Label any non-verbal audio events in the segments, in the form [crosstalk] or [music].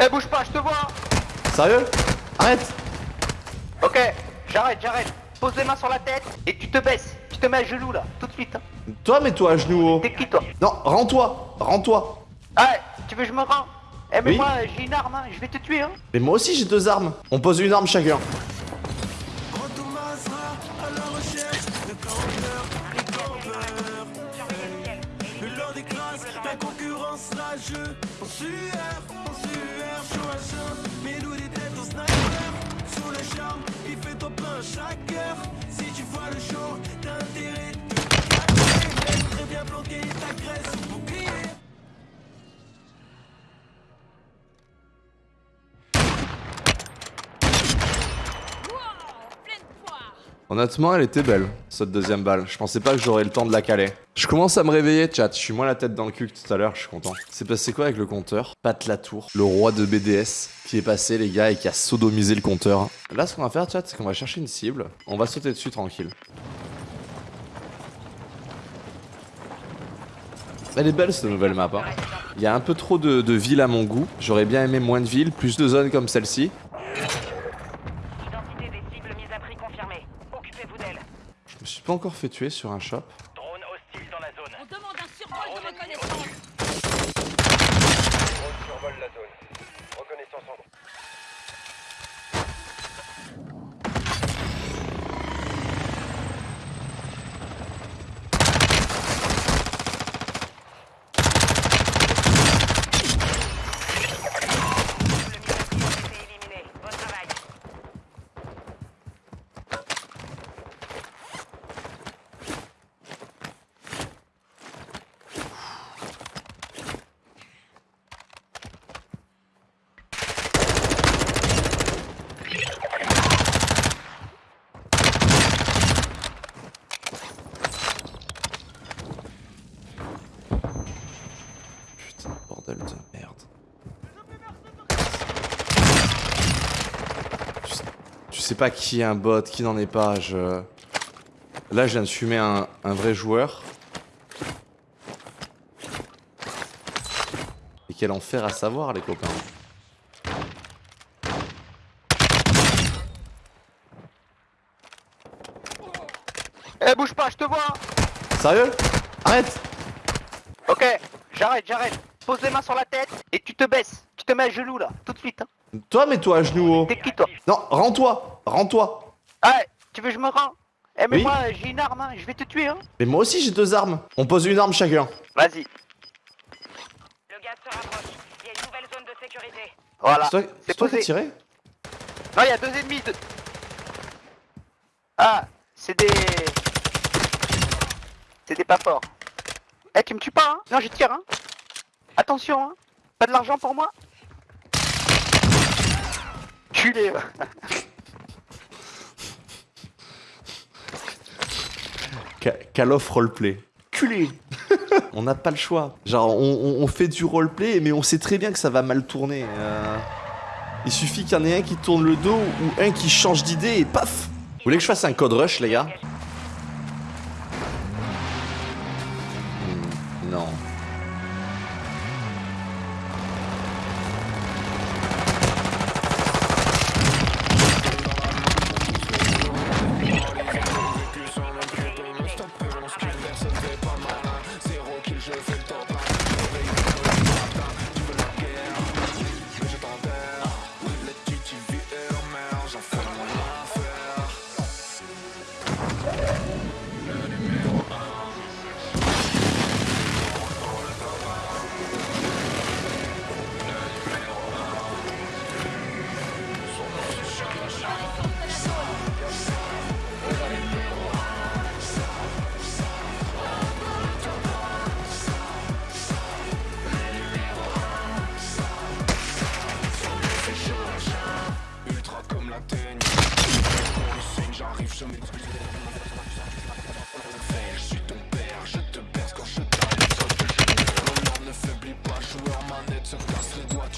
Eh, bouge pas, je te vois Sérieux? Arrête Ok, j'arrête, j'arrête. Pose les mains sur la tête et tu te baisses. Tu te mets à genoux là, tout de suite. Hein. Toi, mets-toi à genoux. oh. T'es qui toi? Non, rends-toi Rends-toi Ah, tu veux que je me rends? Eh, mais Oui. moi j'ai une arme, hein. je vais te tuer. Hein. Mais moi aussi, j'ai deux armes. On pose une arme chacun. Classes, la concurrence Honnêtement, elle était belle, cette deuxième balle. Je pensais pas que j'aurais le temps de la caler. Je commence à me réveiller, chat. Je suis moins la tête dans le cul que tout à l'heure, je suis content. C'est passé quoi avec le compteur? Pat Latour, le roi de BDS, qui est passé, les gars, et qui a sodomisé le compteur. Là, ce qu'on va faire, chat, c'est qu'on va chercher une cible. On va sauter dessus tranquille. Elle est belle cette nouvelle map. Hein. Il y a un peu trop de, de villes à mon goût. J'aurais bien aimé moins de villes, plus de zones comme celle-ci. Pas encore fait tuer sur un shop. Drone hostile dans la zone. On demande un survol de reconnaissance. Drone survole la zone. Reconnaissance en cours. Le mis à prix a été éliminé. Bon travail. Putain, bordel de merde. Tu sais, tu sais pas qui est un bot, qui n'en est pas, je... Là, je viens de fumer un, un vrai joueur. Et quel enfer à savoir, les copains. Eh, bouge pas, je te vois Sérieux? Arrête Ok, j'arrête, j'arrête. Pose les mains sur la tête et tu te baisses. Tu te mets à genoux là, tout de suite. Hein. Toi, mets-toi à genoux. oh. T'es qui toi? Non, rends-toi Rends-toi Ah, tu veux que je me rends Eh, mais Oui. moi j'ai une arme, hein. je vais te tuer. Hein. Mais moi aussi, j'ai deux armes. On pose une arme chacun. Vas-y. Le gaz se rapproche. Il y a une nouvelle zone de sécurité. Voilà. C'est toi, qui as tiré Non, il y a deux ennemis. de- Ah, c'est des. C'est des pas forts. Eh, tu me tues pas, hein Non, je tire, hein Attention, hein Pas de l'argent pour moi Culé, [laughs] va. Ca- Call of roleplay. Culé On n'a pas le choix. Genre, on, fait du roleplay, mais on sait très bien que ça va mal tourner. euh. Il suffit qu'il y en ait un qui tourne le dos ou un qui change d'idée et paf Vous voulez que je fasse un code rush, les gars?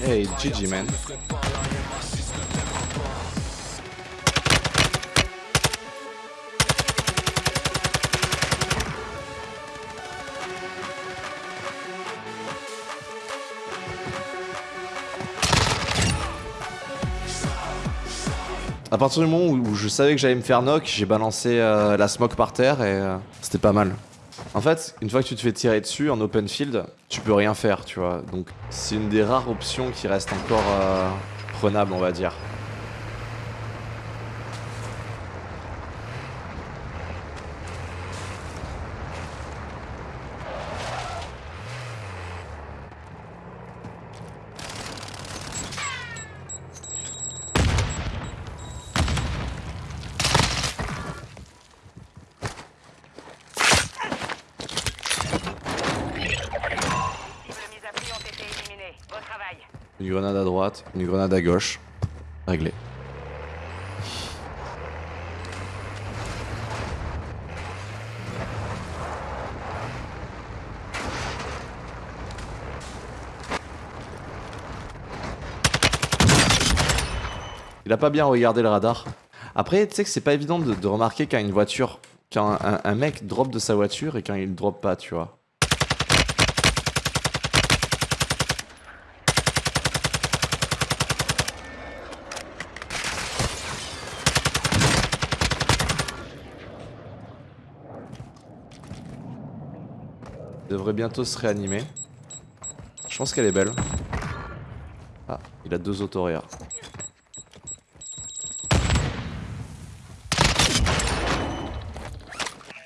Hey, GG, man. À partir du moment où, je savais que j'allais me faire knock, j'ai balancé euh, la smoke par terre et euh, c'était pas mal. En fait, une fois que tu te fais tirer dessus en open field, tu peux rien faire, tu vois. Donc c'est une des rares options qui reste encore euh, prenable, on va dire. Une grenade à droite, une grenade à gauche. Réglé. Il a pas bien regardé le radar. Après, tu sais que c'est pas évident de, remarquer quand une voiture, quand un- un mec drop de sa voiture et quand il drop pas, tu vois. Il devrait bientôt se réanimer. Je pense qu'elle est belle. Ah, il a deux autoréas.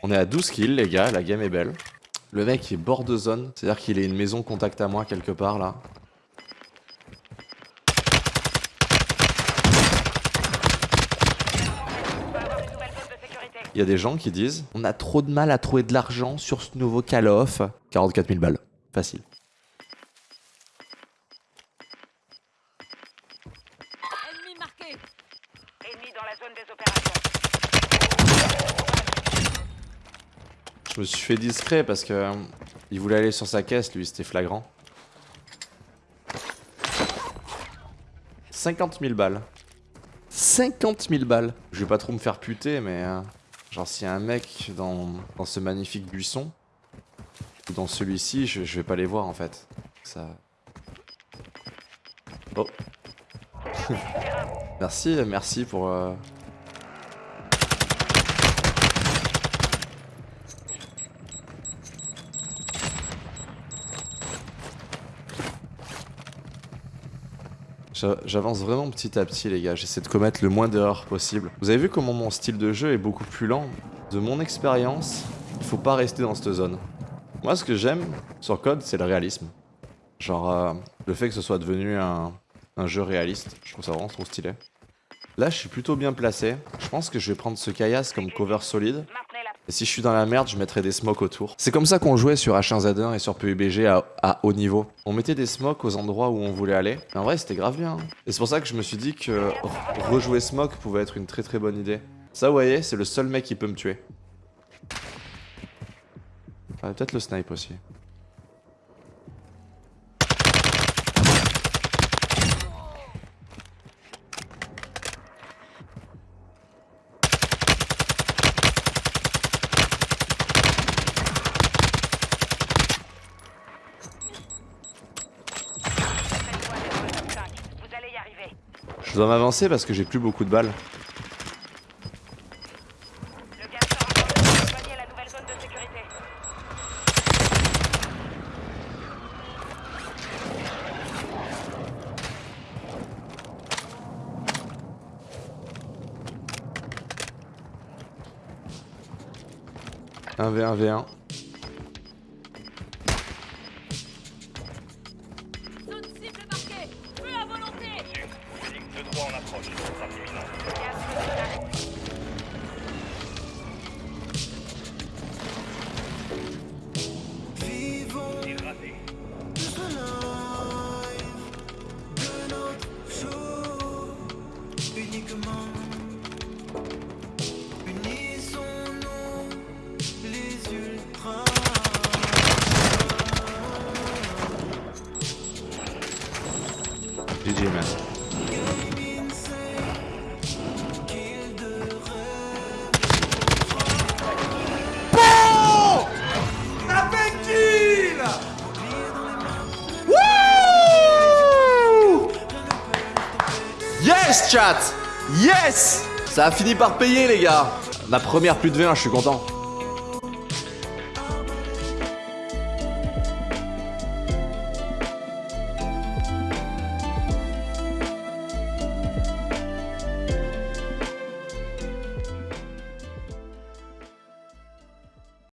On est à 12 kills les gars, la game est belle. Le mec est bord de zone, c'est-à-dire qu'il est une maison contact à moi quelque part là. On va avoir une nouvelle zone de sécurité. Il y a des gens qui disent On a trop de mal à trouver de l'argent sur ce nouveau Call of. 44 000 balles. Facile. Ennemi marqué. Ennemi dans la zone des opérations. Je me suis fait discret parce que euh, il voulait aller sur sa caisse, lui, c'était flagrant. 50 000 balles. 50 000 balles. Je vais pas trop me faire puter, mais euh, genre s'il y a un mec dans, ce magnifique buisson ou dans celui-ci, je, je vais pas les voir en fait. Ça. Oh. [laughs] merci, merci pour. euh, J'avance vraiment petit à petit les gars, j'essaie de commettre le moins d'erreurs possible. Vous avez vu comment mon style de jeu est beaucoup plus lent? De mon expérience, il faut pas rester dans cette zone. Moi ce que j'aime sur Code, c'est le réalisme. Genre euh, le fait que ce soit devenu un, jeu réaliste, je trouve ça vraiment trop stylé. Là je suis plutôt bien placé, je pense que je vais prendre ce caillasse comme cover solide. Et si je suis dans la merde, je mettrai des smokes autour. C'est comme ça qu'on jouait sur H1Z1 et sur PUBG à, haut niveau. On mettait des smokes aux endroits où on voulait aller. En vrai, c'était grave bien. hein. Et c'est pour ça que je me suis dit que re- rejouer smoke pouvait être une très très bonne idée. Ça, vous voyez, c'est le seul mec qui peut me tuer. Ah, peut-être le snipe aussi. Je dois m'avancer parce que j'ai plus beaucoup de balles. Un V1, V1. GG man. Insane, kill de rêve. Yes chat Yes Ça a fini par payer les gars La première plus de V1, je suis content.